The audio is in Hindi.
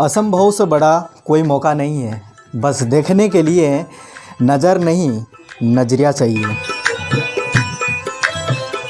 असंभव से बड़ा कोई मौका नहीं है। बस देखने के लिए नज़र नहीं, नज़रिया चाहिए।